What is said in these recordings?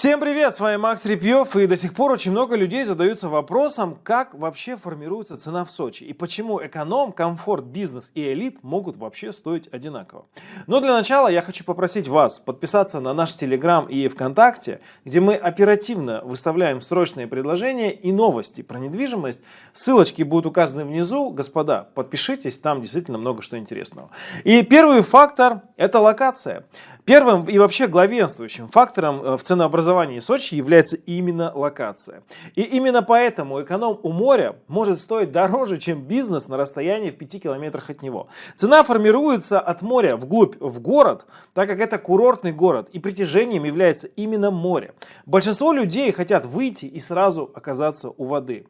Всем привет, с вами Макс Репьев, и до сих пор очень много людей задаются вопросом, как вообще формируется цена в Сочи, и почему эконом, комфорт, бизнес и элит могут вообще стоить одинаково. Но для начала я хочу попросить вас подписаться на наш Телеграм и ВКонтакте, где мы оперативно выставляем срочные предложения и новости про недвижимость. Ссылочки будут указаны внизу, господа, подпишитесь, там действительно много что интересного. И первый фактор – это локация. Первым и вообще главенствующим фактором э, в ценообразовании Сочи является именно локация. И именно поэтому эконом у моря может стоить дороже, чем бизнес на расстоянии в 5 километрах от него. Цена формируется от моря вглубь в город, так как это курортный город и притяжением является именно море. Большинство людей хотят выйти и сразу оказаться у воды.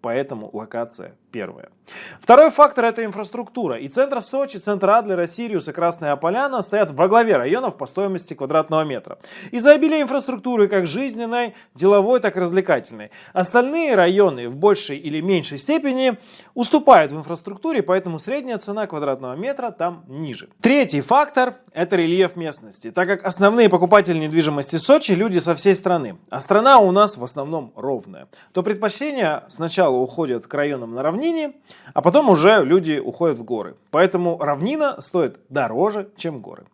Поэтому локация первая. Второй фактор это инфраструктура. И центр Сочи, центр Адлера, Сириус и Красная Поляна стоят во главе районов по стоимости квадратного метра. Из-за обилия инфраструктуры как жизненной, деловой, так и развлекательной. Остальные районы в большей или меньшей степени уступают в инфраструктуре, поэтому средняя цена квадратного метра там ниже. Третий фактор это рельеф местности, так как основные покупатели недвижимости Сочи люди со всей страны, а страна у нас в основном ровная, то предпочтение сначала уходят к районам на равнине, а потом уже люди уходят в горы. Поэтому равнина стоит дороже, чем горы.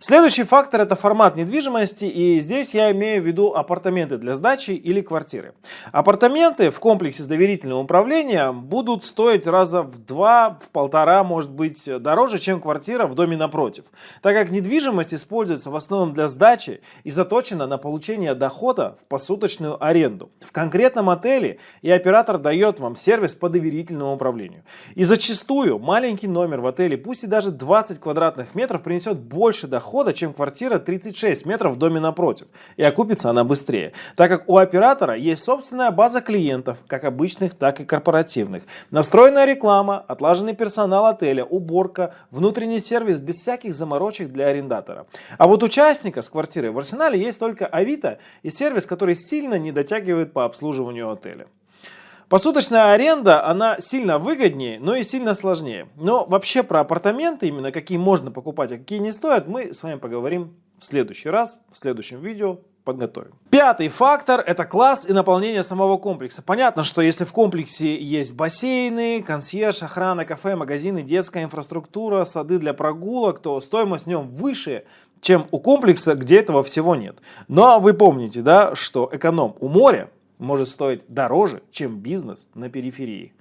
Следующий фактор это формат недвижимости и здесь я имею в виду апартаменты для сдачи или квартиры. Апартаменты в комплексе с доверительным управлением будут стоить раза в два, в полтора может быть дороже, чем квартира в доме напротив. Так как недвижимость используется в основном для сдачи и заточена на получение дохода в посуточную аренду. В конкретном отеле и оператор дает вам сервис по доверительному управлению. И зачастую маленький номер в отеле, пусть и даже 20 квадратных метров, принесет больше дохода, чем квартира 36 метров в доме напротив. И окупится она быстрее. Так как у оператора есть собственная база клиентов, как обычных, так и корпоративных. Настроенная реклама, отлаженный персонал отеля, уборка, внутренний сервис без всяких заморочек для арендатора. А вот участника с квартирой в арсенале есть только Авито и сервис, который сильно не дотягивает по обслуживанию отеля. Посуточная аренда, она сильно выгоднее, но и сильно сложнее. Но вообще про апартаменты, именно какие можно покупать, а какие не стоят, мы с вами поговорим в следующий раз, в следующем видео подготовим. Пятый фактор это класс и наполнение самого комплекса. Понятно, что если в комплексе есть бассейны, консьерж, охрана, кафе, магазины, детская инфраструктура, сады для прогулок, то стоимость в нем выше, чем у комплекса, где этого всего нет. Но вы помните, да, что эконом у моря может стоить дороже, чем бизнес на периферии.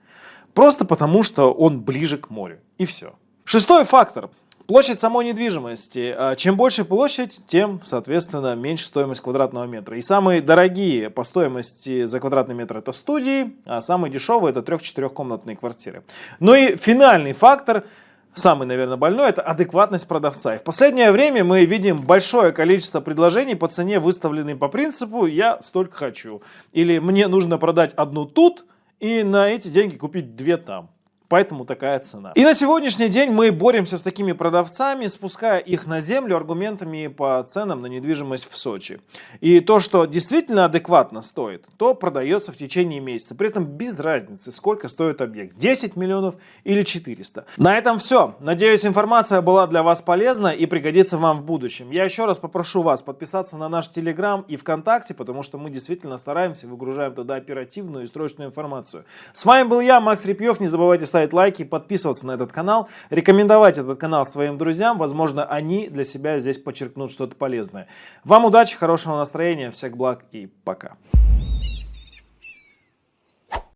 Просто потому, что он ближе к морю. И все. Шестой фактор. Площадь самой недвижимости. А чем больше площадь, тем, соответственно, меньше стоимость квадратного метра. И самые дорогие по стоимости за квадратный метр это студии, а самые дешевые это 3-4 комнатные квартиры. Ну и финальный фактор – самый, наверное, больной, это адекватность продавца. И в последнее время мы видим большое количество предложений по цене, выставленной по принципу «я столько хочу». Или «мне нужно продать одну тут и на эти деньги купить две там». Поэтому такая цена. И на сегодняшний день мы боремся с такими продавцами, спуская их на землю аргументами по ценам на недвижимость в Сочи. И то, что действительно адекватно стоит, то продается в течение месяца. При этом без разницы, сколько стоит объект. 10 миллионов или 400. На этом все. Надеюсь, информация была для вас полезна и пригодится вам в будущем. Я еще раз попрошу вас подписаться на наш Телеграм и ВКонтакте, потому что мы действительно стараемся, выгружаем туда оперативную и срочную информацию. С вами был я, Макс Репьев. Не забывайте ставить ставить лайки, подписываться на этот канал, рекомендовать этот канал своим друзьям. Возможно, они для себя здесь подчеркнут что-то полезное. Вам удачи, хорошего настроения, всех благ и пока.